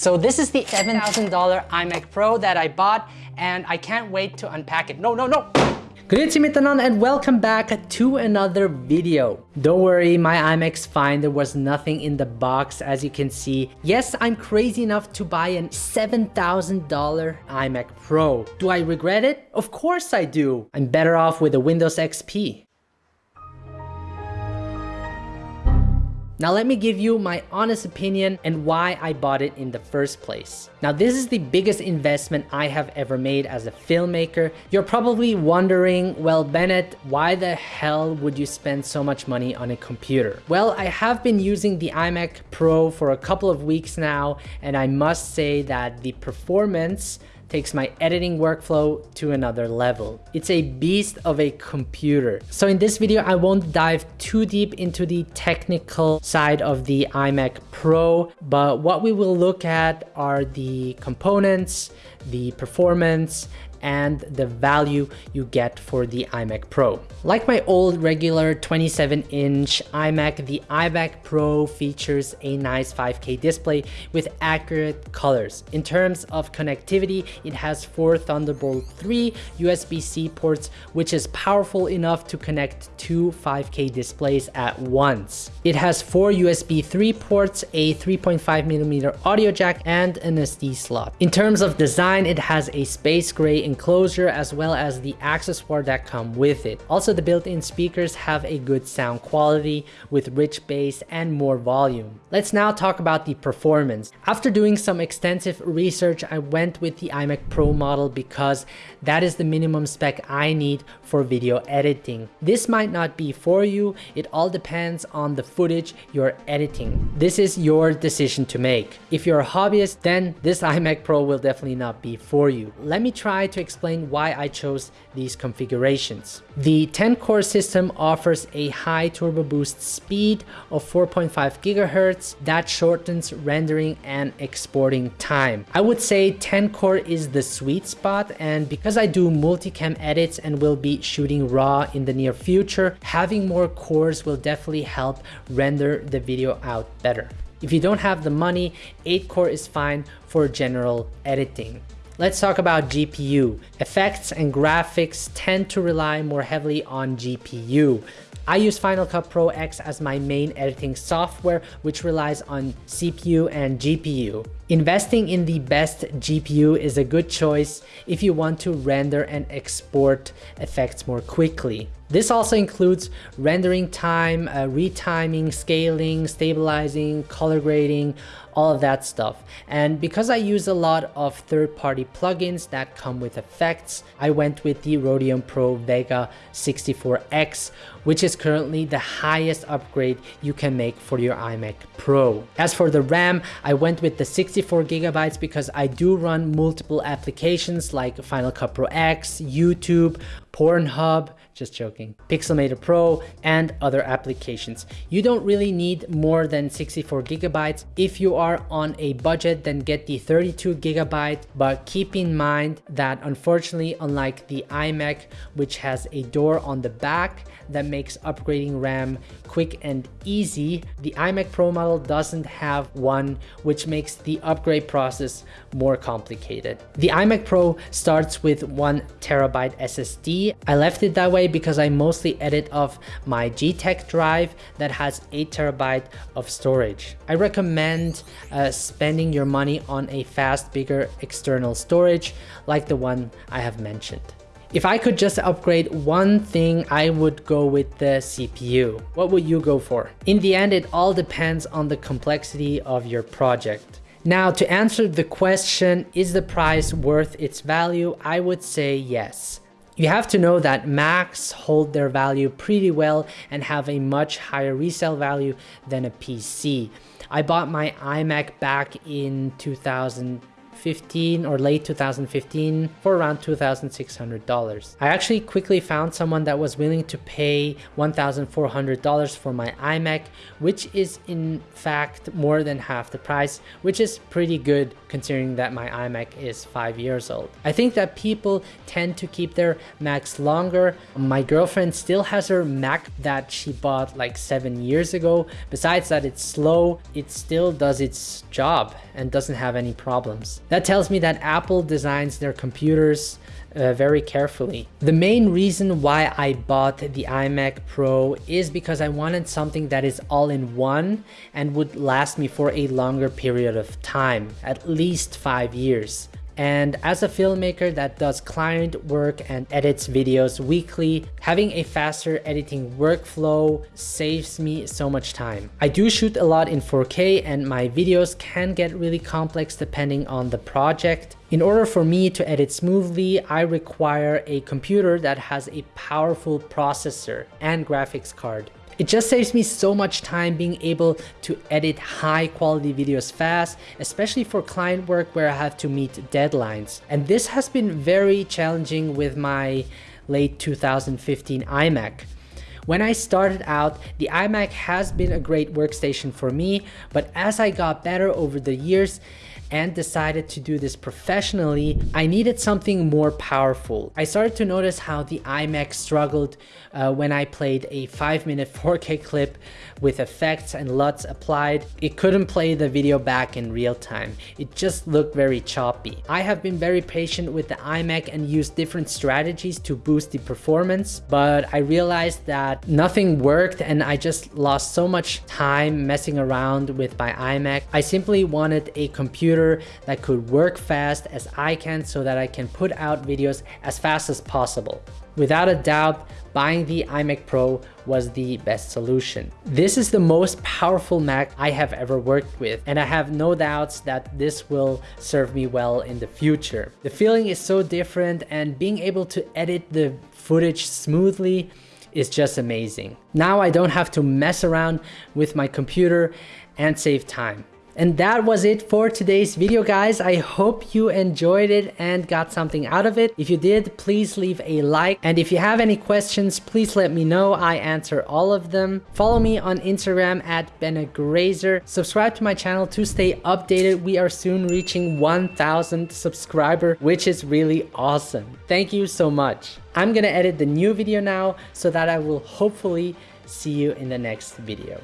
So this is the $7,000 iMac Pro that I bought and I can't wait to unpack it. No, no, no! Grüezi and welcome back to another video. Don't worry, my iMac's fine. There was nothing in the box as you can see. Yes, I'm crazy enough to buy an $7,000 iMac Pro. Do I regret it? Of course I do. I'm better off with a Windows XP. Now let me give you my honest opinion and why I bought it in the first place. Now this is the biggest investment I have ever made as a filmmaker. You're probably wondering, well Bennett, why the hell would you spend so much money on a computer? Well, I have been using the iMac Pro for a couple of weeks now and I must say that the performance takes my editing workflow to another level. It's a beast of a computer. So in this video, I won't dive too deep into the technical side of the iMac Pro, but what we will look at are the components, the performance, and the value you get for the iMac Pro. Like my old regular 27 inch iMac, the iMac Pro features a nice 5K display with accurate colors. In terms of connectivity, it has four Thunderbolt 3 USB-C ports, which is powerful enough to connect two 5K displays at once. It has four USB 3 ports, a 3.5mm audio jack, and an SD slot. In terms of design, it has a space gray enclosure as well as the accessoire that come with it. Also, the built-in speakers have a good sound quality with rich bass and more volume. Let's now talk about the performance. After doing some extensive research, I went with the iMac Pro model because that is the minimum spec I need for video editing. This might not be for you. It all depends on the footage you're editing. This is your decision to make. If you're a hobbyist, then this iMac Pro will definitely not be for you. Let me try to explain why I chose these configurations. The 10 core system offers a high turbo boost speed of 4.5 gigahertz that shortens rendering and exporting time. I would say 10 core is the sweet spot and because I do multicam edits and will be shooting raw in the near future, having more cores will definitely help render the video out better. If you don't have the money, 8 core is fine for general editing. Let's talk about GPU. Effects and graphics tend to rely more heavily on GPU. I use Final Cut Pro X as my main editing software, which relies on CPU and GPU. Investing in the best GPU is a good choice if you want to render and export effects more quickly. This also includes rendering time, uh, retiming, scaling, stabilizing, color grading, all of that stuff. And because I use a lot of third-party plugins that come with effects, I went with the Radeon Pro Vega 64X, which is currently the highest upgrade you can make for your iMac Pro. As for the RAM, I went with the 64 gigabytes because I do run multiple applications like Final Cut Pro X, YouTube, Pornhub, just joking, Pixelmator Pro, and other applications. You don't really need more than 64 gigabytes. If you are on a budget, then get the 32 gigabyte, but keep in mind that unfortunately, unlike the iMac, which has a door on the back that makes upgrading RAM quick and easy, the iMac Pro model doesn't have one, which makes the upgrade process more complicated. The iMac Pro starts with one terabyte SSD. I left it that way because I mostly edit off my G-Tech drive that has 8 terabyte of storage. I recommend uh, spending your money on a fast, bigger external storage like the one I have mentioned. If I could just upgrade one thing, I would go with the CPU. What would you go for? In the end, it all depends on the complexity of your project. Now, to answer the question, is the price worth its value? I would say yes. You have to know that Macs hold their value pretty well and have a much higher resale value than a PC. I bought my iMac back in 2000 2015 or late 2015 for around $2,600. I actually quickly found someone that was willing to pay $1,400 for my iMac, which is in fact more than half the price, which is pretty good considering that my iMac is five years old. I think that people tend to keep their Macs longer. My girlfriend still has her Mac that she bought like seven years ago. Besides that it's slow, it still does its job and doesn't have any problems. That tells me that Apple designs their computers uh, very carefully. The main reason why I bought the iMac Pro is because I wanted something that is all in one and would last me for a longer period of time, at least five years. And as a filmmaker that does client work and edits videos weekly, having a faster editing workflow saves me so much time. I do shoot a lot in 4K and my videos can get really complex depending on the project. In order for me to edit smoothly, I require a computer that has a powerful processor and graphics card. It just saves me so much time being able to edit high quality videos fast, especially for client work where I have to meet deadlines. And this has been very challenging with my late 2015 iMac. When I started out, the iMac has been a great workstation for me, but as I got better over the years, and decided to do this professionally, I needed something more powerful. I started to notice how the iMac struggled uh, when I played a 5 minute 4K clip with effects and LUTs applied. It couldn't play the video back in real time. It just looked very choppy. I have been very patient with the iMac and used different strategies to boost the performance, but I realized that nothing worked and I just lost so much time messing around with my iMac. I simply wanted a computer computer that could work fast as I can so that I can put out videos as fast as possible. Without a doubt, buying the iMac Pro was the best solution. This is the most powerful Mac I have ever worked with, and I have no doubts that this will serve me well in the future. The feeling is so different and being able to edit the footage smoothly is just amazing. Now I don't have to mess around with my computer and save time. And that was it for today's video guys. I hope you enjoyed it and got something out of it. If you did, please leave a like. And if you have any questions, please let me know. I answer all of them. Follow me on Instagram at BeneGrazer. Subscribe to my channel to stay updated. We are soon reaching 1000 subscriber, which is really awesome. Thank you so much. I'm gonna edit the new video now so that I will hopefully see you in the next video.